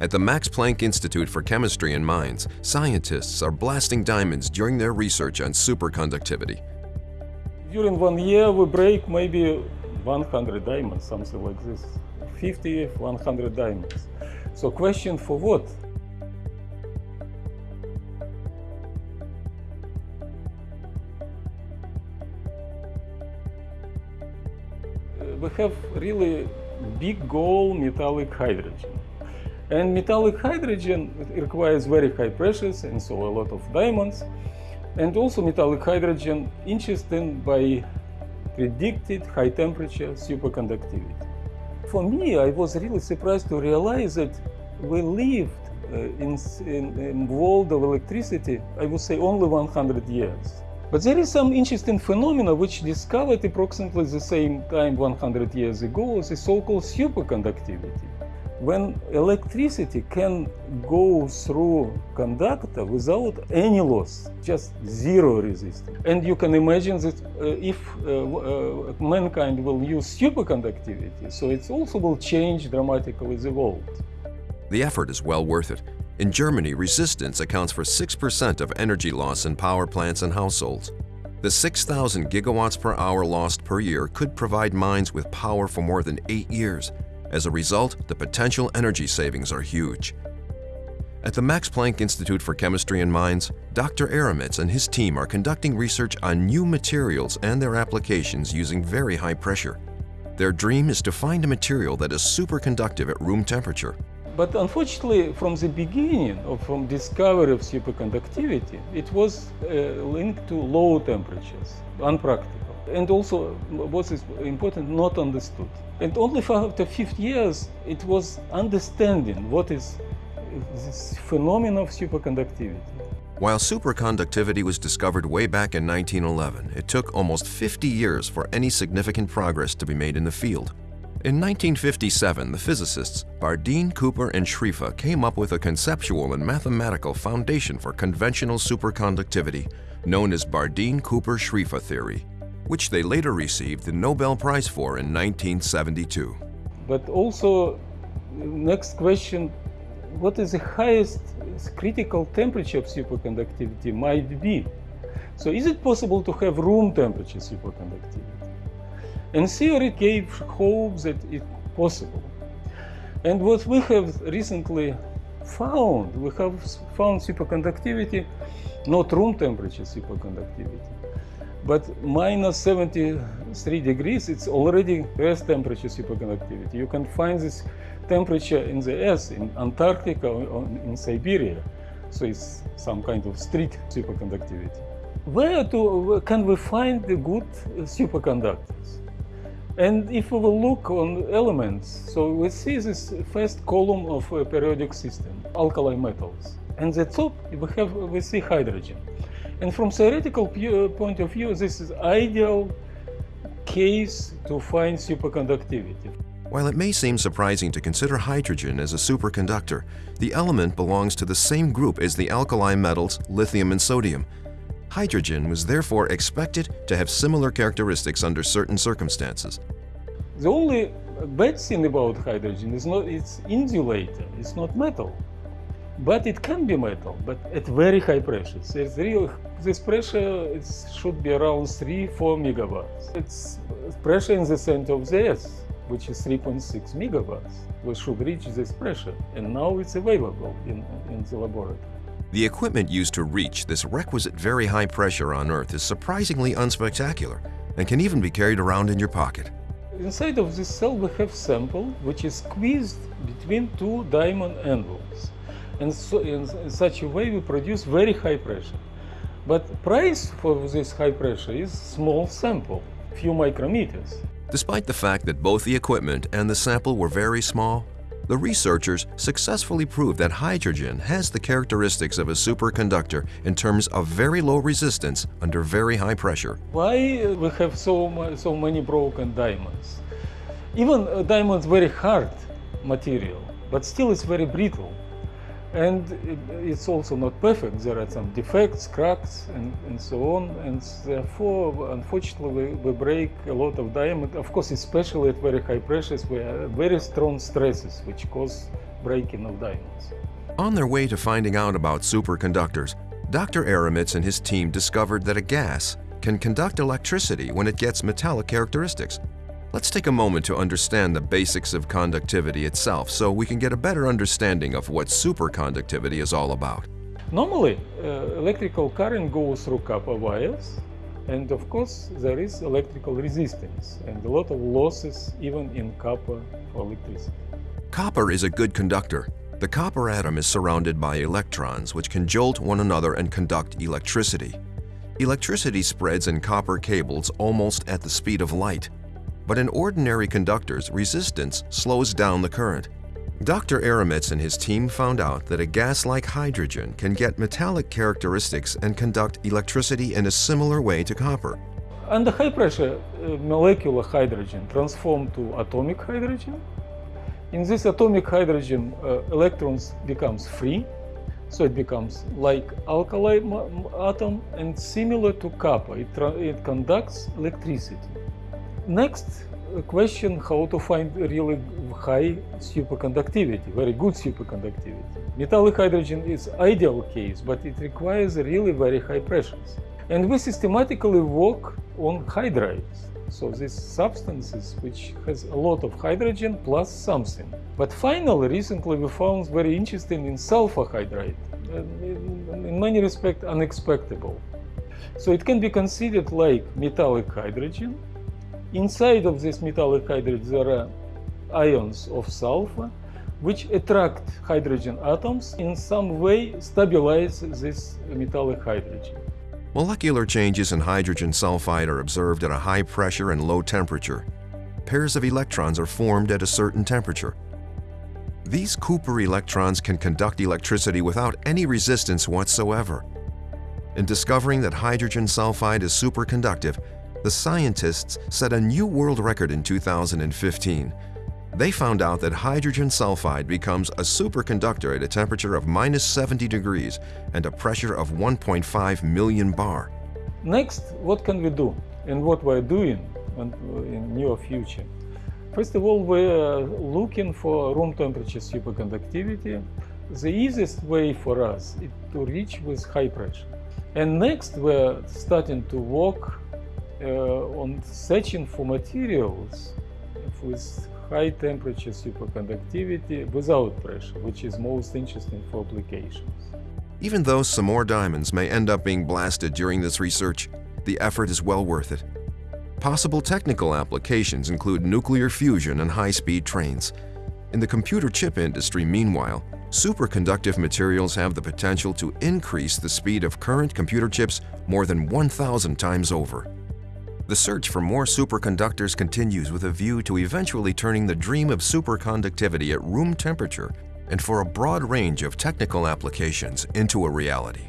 At the Max Planck Institute for Chemistry and Mainz, scientists are blasting diamonds during their research on superconductivity. During one year, we break maybe 100 diamonds, something like this. 50, 100 diamonds. So question for what? we have really big goal metallic hydrogen. And metallic hydrogen requires very high pressures and so a lot of diamonds. And also metallic hydrogen interested by predicted high temperature superconductivity. For me, I was really surprised to realize that we lived uh, in, in, in world of electricity, I would say only 100 years. But there is some interesting phenomena which discovered approximately the same time 100 years ago, the so-called superconductivity. When electricity can go through conductor without any loss, just zero resistance. And you can imagine that uh, if uh, uh, mankind will use superconductivity, so it also will change dramatically the world. The effort is well worth it. In Germany, resistance accounts for 6% of energy loss in power plants and households. The 6,000 gigawatts per hour lost per year could provide Mainz with power for more than eight years. As a result, the potential energy savings are huge. At the Max Planck Institute for Chemistry and Mainz, Dr. Eremets and his team are conducting research on new materials and their applications using very high pressure. Their dream is to find a material that is superconductive at room temperature but unfortunately, from the beginning, or from discovery of superconductivity, it was uh, linked to low temperatures, unpractical. And also, what is important, not understood. And only for after 50 years, it was understanding what is this phenomenon of superconductivity. While superconductivity was discovered way back in 1911, it took almost 50 years for any significant progress to be made in the field. In 1957, the physicists Bardeen, Cooper, and Schrieffer came up with a conceptual and mathematical foundation for conventional superconductivity, known as Bardeen-Cooper-Schrieffer theory, which they later received the Nobel Prize for in 1972. But also, next question, what is the highest critical temperature of superconductivity might be? So is it possible to have room temperature superconductivity? And theory gave hope that it's possible. And what we have recently found, we have found superconductivity, not room temperature superconductivity, but minus 73 degrees, it's already Earth temperature superconductivity. You can find this temperature in the Earth, in Antarctica, or in Siberia. So it's some kind of street superconductivity. Where to, can we find the good superconductors? And if we will look on elements, so we see this first column of a periodic system, alkali metals. And the top we have we see hydrogen. And from theoretical uh, point of view, this is ideal case to find superconductivity. While it may seem surprising to consider hydrogen as a superconductor, the element belongs to the same group as the alkali metals lithium and sodium, Hydrogen was therefore expected to have similar characteristics under certain circumstances. The only bad thing about hydrogen is not it's insulator, it's not metal. But it can be metal, but at very high pressures. It's real, this pressure should be around 3 4 megabars. It's uh, pressure in the center of the Earth, which is 3.6 megabars. We should reach this pressure, and now it's available in, in the laboratory. The equipment used to reach this requisite very high pressure on Earth is surprisingly unspectacular and can even be carried around in your pocket. Inside of this cell we have sample which is squeezed between two diamond anvils. And so in, in such a way we produce very high pressure. But price for this high pressure is small sample, few micrometers. Despite the fact that both the equipment and the sample were very small, the researchers successfully proved that hydrogen has the characteristics of a superconductor in terms of very low resistance under very high pressure. Why we have so, so many broken diamonds? Even uh, diamonds very hard material, but still it's very brittle. And it, it's also not perfect. There are some defects, cracks, and, and so on. And therefore, unfortunately, we, we break a lot of diamond. Of course, especially at very high pressures, we have very strong stresses which cause breaking of diamonds. On their way to finding out about superconductors, Dr. Eremets and his team discovered that a gas can conduct electricity when it gets metallic characteristics. Let's take a moment to understand the basics of conductivity itself so we can get a better understanding of what superconductivity is all about. Normally, uh, electrical current goes through copper wires, and of course, there is electrical resistance and a lot of losses even in copper for electricity. Copper is a good conductor. The copper atom is surrounded by electrons which can jolt one another and conduct electricity. Electricity spreads in copper cables almost at the speed of light but in ordinary conductors, resistance slows down the current. Dr. Eremets and his team found out that a gas like hydrogen can get metallic characteristics and conduct electricity in a similar way to copper. Under high pressure, uh, molecular hydrogen transforms to atomic hydrogen. In this atomic hydrogen, uh, electrons becomes free, so it becomes like alkali atom and similar to copper. It, it conducts electricity. Next question how to find really high superconductivity, very good superconductivity. Metallic hydrogen is ideal case, but it requires really very high pressures. And we systematically work on hydrides. So these substances which has a lot of hydrogen plus something. But finally, recently we found very interesting in sulfur hydride. In many respects unexpected. So it can be considered like metallic hydrogen Inside of this metallic hydride there are ions of sulfur which attract hydrogen atoms in some way stabilize this metallic hydrogen. Molecular changes in hydrogen sulfide are observed at a high pressure and low temperature. Pairs of electrons are formed at a certain temperature. These Cooper electrons can conduct electricity without any resistance whatsoever. In discovering that hydrogen sulfide is superconductive, the scientists set a new world record in 2015. They found out that hydrogen sulfide becomes a superconductor at a temperature of minus 70 degrees and a pressure of 1.5 million bar. Next, what can we do and what we're doing in near future? First of all, we're looking for room temperature superconductivity. The easiest way for us is to reach with high pressure. And next, we're starting to work Э, on searching for materials with high temperature superconductivity without pressure, which is most interesting for applications. Even though some more diamonds may end up being blasted during this research, the effort is well worth it. Possible technical applications include nuclear fusion and high-speed trains. In the computer chip industry, meanwhile, superconductive materials have the potential to increase the speed of current computer chips more than 1,000 times over. The search for more superconductors continues with a view to eventually turning the dream of superconductivity at room temperature and for a broad range of technical applications into a reality.